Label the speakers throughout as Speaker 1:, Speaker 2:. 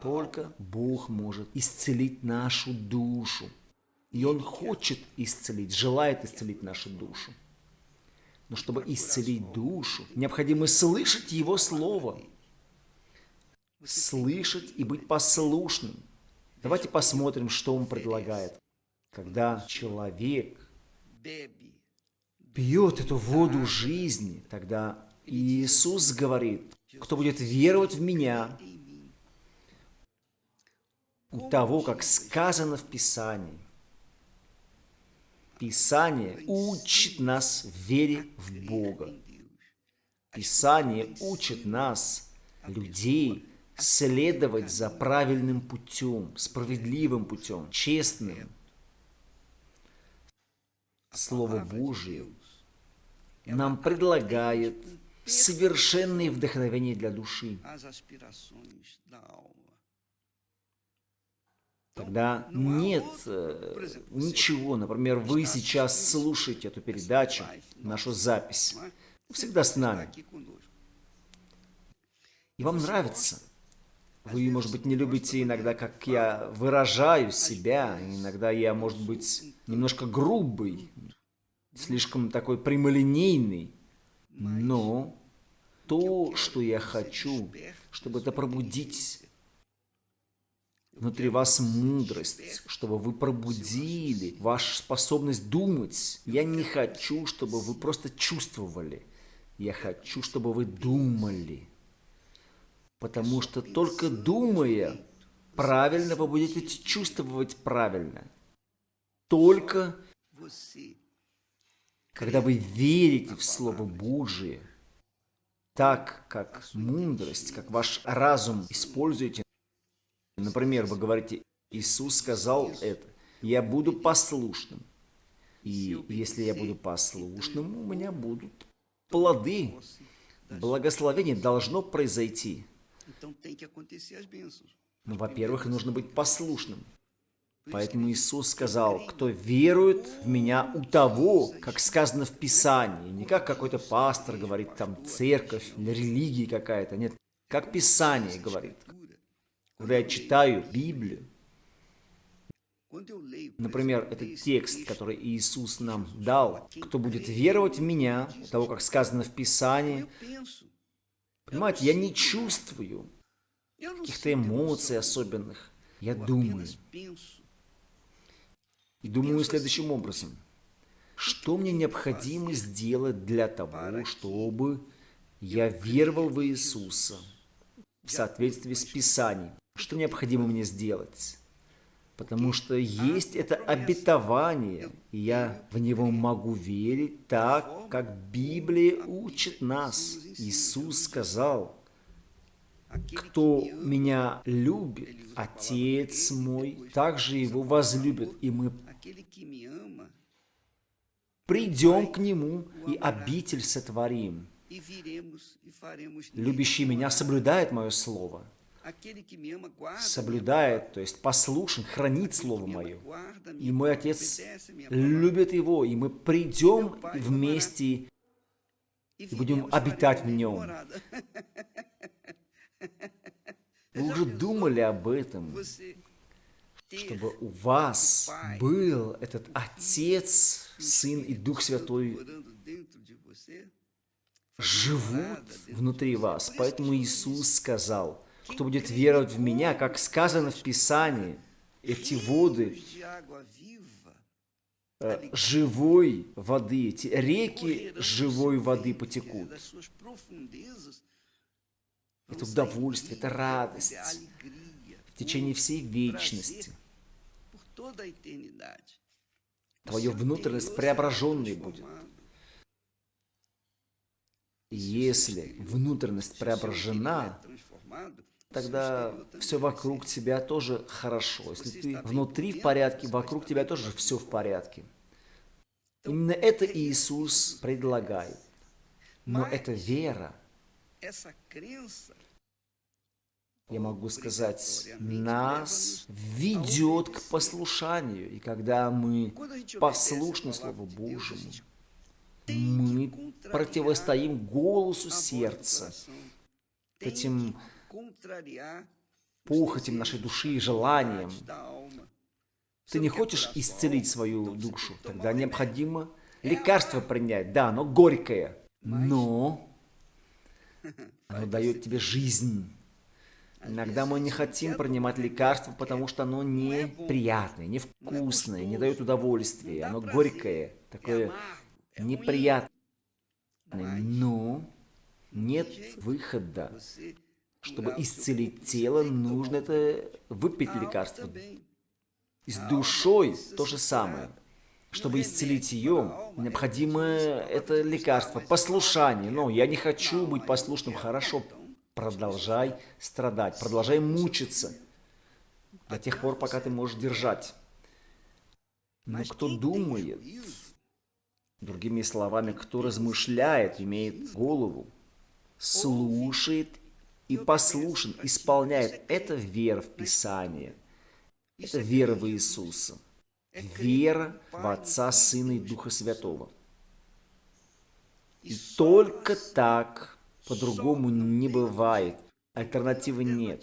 Speaker 1: Только Бог может исцелить нашу душу. И Он хочет исцелить, желает исцелить нашу душу. Но чтобы исцелить душу, необходимо слышать Его Слово. Слышать и быть послушным. Давайте посмотрим, что Он предлагает. Когда человек пьет эту воду жизни, тогда Иисус говорит, кто будет веровать в Меня, того, как сказано в Писании, Писание учит нас вере в Бога. Писание учит нас, людей, следовать за правильным путем, справедливым путем, честным. Слово Божие нам предлагает совершенное вдохновение для души. Когда нет э, ничего, например, вы сейчас слушаете эту передачу, нашу запись, всегда с нами, и вам нравится. Вы, может быть, не любите иногда, как я выражаю себя, иногда я, может быть, немножко грубый, слишком такой прямолинейный, но то, что я хочу, чтобы это пробудить внутри вас мудрость, чтобы вы пробудили вашу способность думать. Я не хочу, чтобы вы просто чувствовали. Я хочу, чтобы вы думали. Потому что только думая правильно, вы будете чувствовать правильно. Только когда вы верите в Слово Божие, так как мудрость, как ваш разум используете, например, вы говорите, Иисус сказал это, я буду послушным. И если я буду послушным, у меня будут плоды. Благословение должно произойти. Ну, во-первых, нужно быть послушным. Поэтому Иисус сказал, кто верует в Меня у того, как сказано в Писании, не как какой-то пастор говорит, там церковь религия какая-то, нет, как Писание говорит. Когда я читаю Библию, Например, этот текст, который Иисус нам дал, кто будет веровать в Меня, того, как сказано в Писании, понимаете, я не чувствую каких-то эмоций особенных. Я думаю. И думаю следующим образом. Что мне необходимо сделать для того, чтобы я веровал в Иисуса в соответствии с Писанием? Что необходимо мне сделать? Потому что есть это обетование, и я в него могу верить так, как Библия учит нас. Иисус сказал, кто меня любит, Отец мой также его возлюбит, и мы придем к нему и обитель сотворим. Любящий меня соблюдает мое слово. Соблюдает, то есть послушен, хранит слово мое. И мой Отец любит его, и мы придем вместе и будем обитать в нем. Вы уже думали об этом, чтобы у вас был этот Отец, Сын и Дух Святой живут внутри вас. Поэтому Иисус сказал, кто будет веровать в Меня, как сказано в Писании, эти воды э, живой воды, эти реки живой воды потекут это удовольствие, это радость в течение всей вечности. Твое внутренность преображенной будет. если внутренность преображена, тогда все вокруг тебя тоже хорошо. Если ты внутри в порядке, вокруг тебя тоже все в порядке. Именно это Иисус предлагает. Но это вера, я могу сказать, нас ведет к послушанию. И когда мы послушны Слову Божьему, мы противостоим голосу сердца, этим похотям нашей души и желаниям. Ты не хочешь исцелить свою душу, тогда необходимо лекарство принять. Да, оно горькое, но оно дает тебе жизнь. Иногда мы не хотим принимать лекарство, потому что оно неприятное, невкусное, не дает удовольствия. Оно горькое, такое неприятное. Но нет выхода. Чтобы исцелить тело, нужно это выпить лекарство. И с душой то же самое. Чтобы исцелить ее, необходимо это лекарство, послушание. Но я не хочу быть послушным. Хорошо, продолжай страдать, продолжай мучиться до тех пор, пока ты можешь держать. Но кто думает, другими словами, кто размышляет, имеет голову, слушает и послушен, исполняет, это вера в Писание, это вера в Иисуса, вера в Отца, Сына и Духа Святого. И только так по-другому не бывает. Альтернативы нет.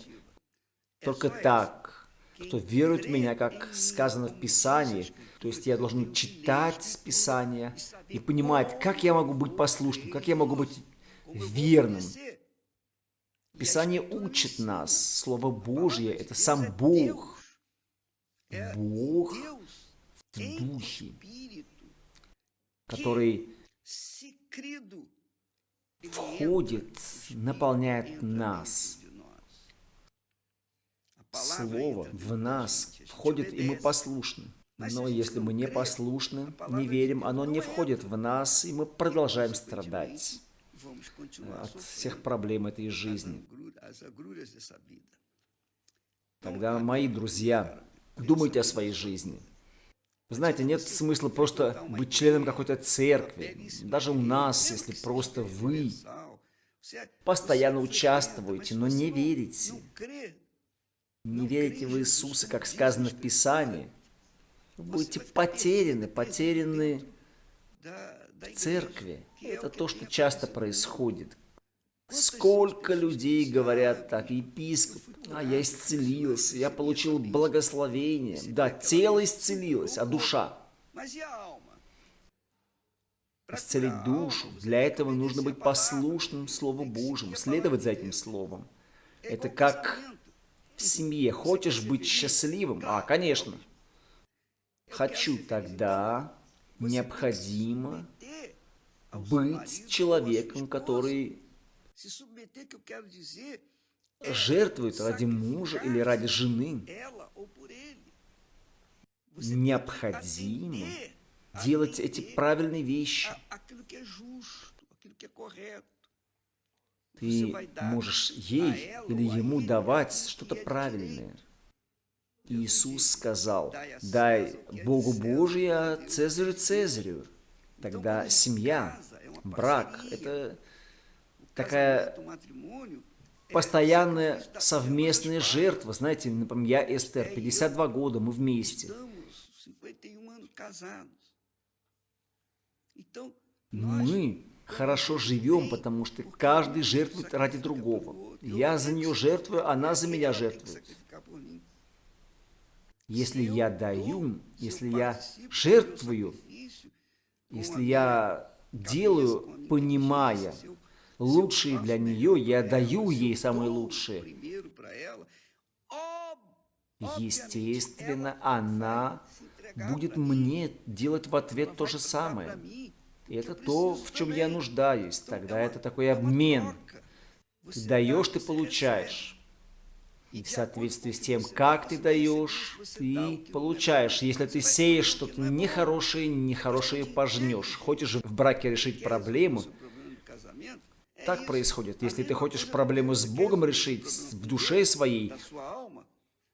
Speaker 1: Только так. Кто верует в меня, как сказано в Писании, то есть я должен читать Писание и понимать, как я могу быть послушным, как я могу быть верным. Писание учит нас. Слово Божье – это сам Бог. Бог в духе, который входит, наполняет нас. Слово в нас входит, и мы послушны. Но если мы не послушны, не верим, оно не входит в нас, и мы продолжаем страдать от всех проблем этой жизни. Тогда, мои друзья, думайте о своей жизни. Вы знаете, нет смысла просто быть членом какой-то церкви. Даже у нас, если просто вы постоянно участвуете, но не верите. Не верите в Иисуса, как сказано в Писании. Вы будете потеряны, потеряны церкви. Это то, что часто происходит. Сколько людей говорят так, епископ, а я исцелился, я получил благословение. Да, тело исцелилось, а душа? Исцелить душу, для этого нужно быть послушным Слову Божьему, следовать за этим Словом. Это как в семье. Хочешь быть счастливым? А, конечно. Хочу тогда необходимо быть человеком, который жертвует ради мужа или ради жены. Необходимо делать эти правильные вещи. Ты можешь ей или ему давать что-то правильное. Иисус сказал, дай Богу Божию, Цезарю Цезарю. Тогда семья, брак – это такая постоянная совместная жертва. Знаете, например, я Эстер, 52 года, мы вместе. Мы хорошо живем, потому что каждый жертвует ради другого. Я за нее жертвую, она за меня жертвует. Если я даю, если я жертвую, если я делаю, понимая, лучшие для нее, я даю ей самые лучшие. Естественно, она будет мне делать в ответ то же самое. И это то, в чем я нуждаюсь. Тогда это такой обмен. Ты даешь, ты получаешь. И в соответствии с тем, как ты даешь, ты получаешь. Если ты сеешь что-то нехорошее, нехорошее пожнешь. Хочешь в браке решить проблему, так происходит. Если ты хочешь проблему с Богом решить в душе своей,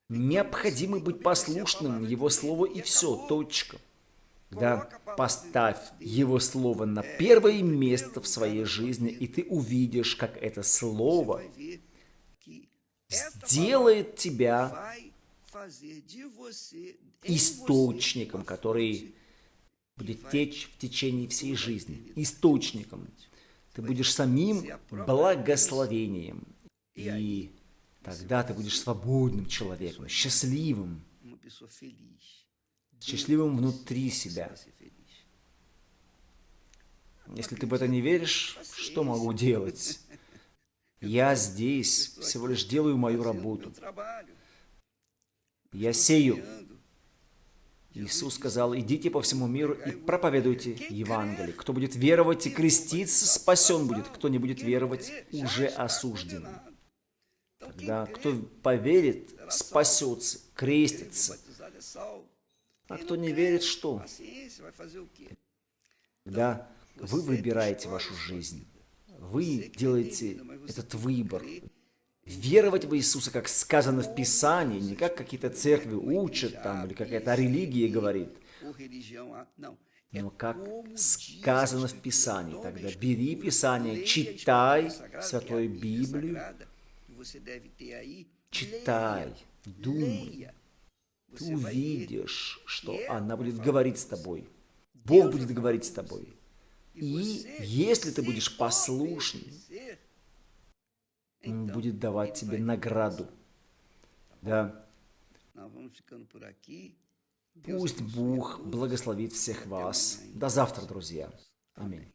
Speaker 1: необходимо быть послушным Его Слову и все, точка. Да, поставь Его Слово на первое место в своей жизни, и ты увидишь, как это Слово сделает тебя источником, который будет течь в течение всей жизни. Источником. Ты будешь самим благословением. И Тогда ты будешь свободным человеком, счастливым, счастливым внутри себя. Если ты в это не веришь, что могу делать? Я здесь всего лишь делаю мою работу. Я сею. Иисус сказал, идите по всему миру и проповедуйте Евангелие. Кто будет веровать и креститься, спасен будет. Кто не будет веровать, уже осужден. Тогда кто поверит, спасется, крестится. А кто не верит, что? Тогда вы выбираете вашу жизнь. Вы делаете этот выбор. Веровать в Иисуса, как сказано в Писании, не как какие-то церкви учат там, или какая-то религия говорит, но как сказано в. Писании. Тогда бери Писание, читай Святую Библию, читай, думай. Ты увидишь, что она будет говорить с тобой. Бог будет говорить с тобой. И если ты будешь послушным, Он будет давать тебе награду. Да. Пусть Бог благословит всех вас. До завтра, друзья. Аминь.